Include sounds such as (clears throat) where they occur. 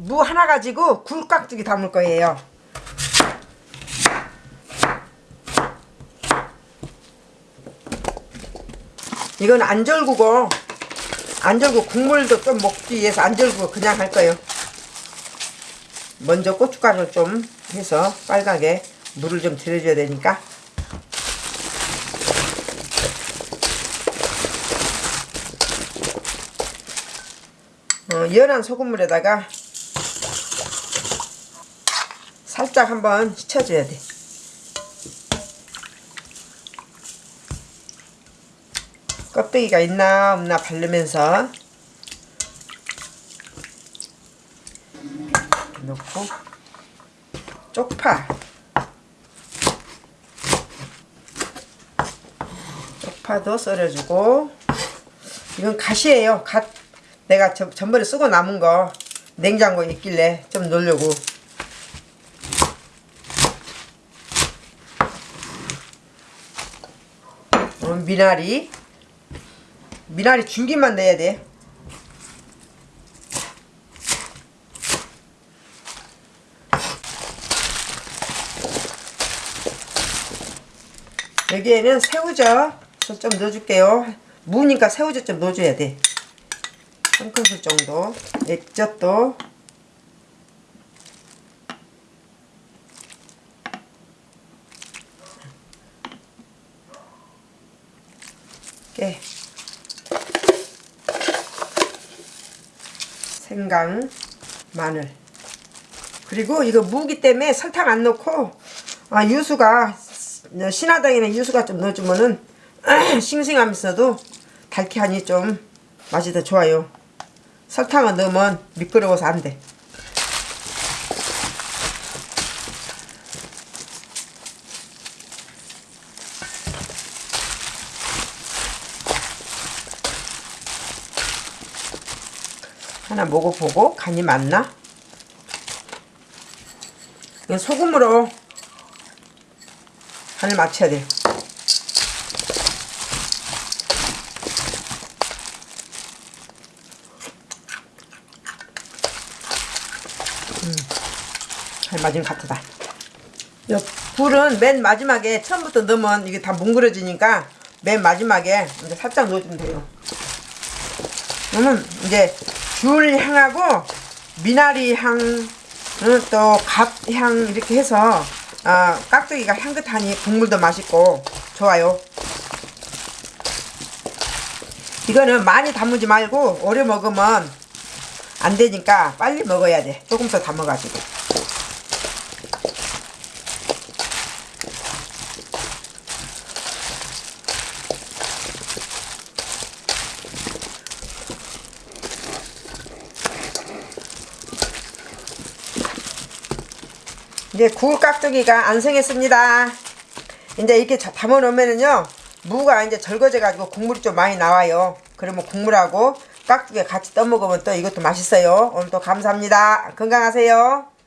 무 하나 가지고 굴깍두기 담을 거예요. 이건 안 절구고 안 절고 국물도 좀 먹기 위해서 안 절고 그냥 할 거예요. 먼저 고춧가루 좀 해서 빨갛게 물을 좀 들여줘야 되니까 어, 연한 소금물에다가 살짝 한번 씻어줘야 돼. 껍데기가 있나 없나 바르면서 넣고 쪽파. 쪽파도 썰어주고. 이건 갓이에요. 갓. 내가 저, 전번에 쓰고 남은 거 냉장고에 있길래 좀 넣으려고 어, 미나리. 미나리 줄기만 넣어야 돼. 여기에는 새우젓 좀 넣어줄게요. 무니까 새우젓 좀 넣어줘야 돼. 한 큰술 정도. 액젓도 깨 생강 마늘. 그리고 이거 무기 때문에 설탕 안 넣고 아, 유수가 신화당에는 유수가 좀 넣어주면은 (clears throat) 싱싱하면서도 달키하니 좀 맛이 더 좋아요. 설탕을 넣으면 미끄러워서 안돼 하나 먹어보고 간이 맞나? 소금으로 간을 맞춰야 돼. 음, 잘 맞은 것 같다. 요 불은 맨 마지막에 처음부터 넣으면 이게 다 뭉그러지니까 맨 마지막에 이제 살짝 넣어주면 돼요. 그러면 이제 귤 향하고 미나리 향, 또갓향 이렇게 해서 아, 깍두기가 향긋하니 국물도 맛있고 좋아요. 이거는 많이 담으지 말고 오래 먹으면 안 되니까 빨리 먹어야 돼. 조금 더 담아가지고. 이제 굴 깍두기가 안 생겼습니다. 이제 이렇게 담아 놓으면은요, 무가 이제 절거져 가지고 국물이 좀 많이 나와요. 그러면 국물하고 깍두기 같이 떠먹으면 또 이것도 맛있어요. 오늘도 감사합니다. 건강하세요.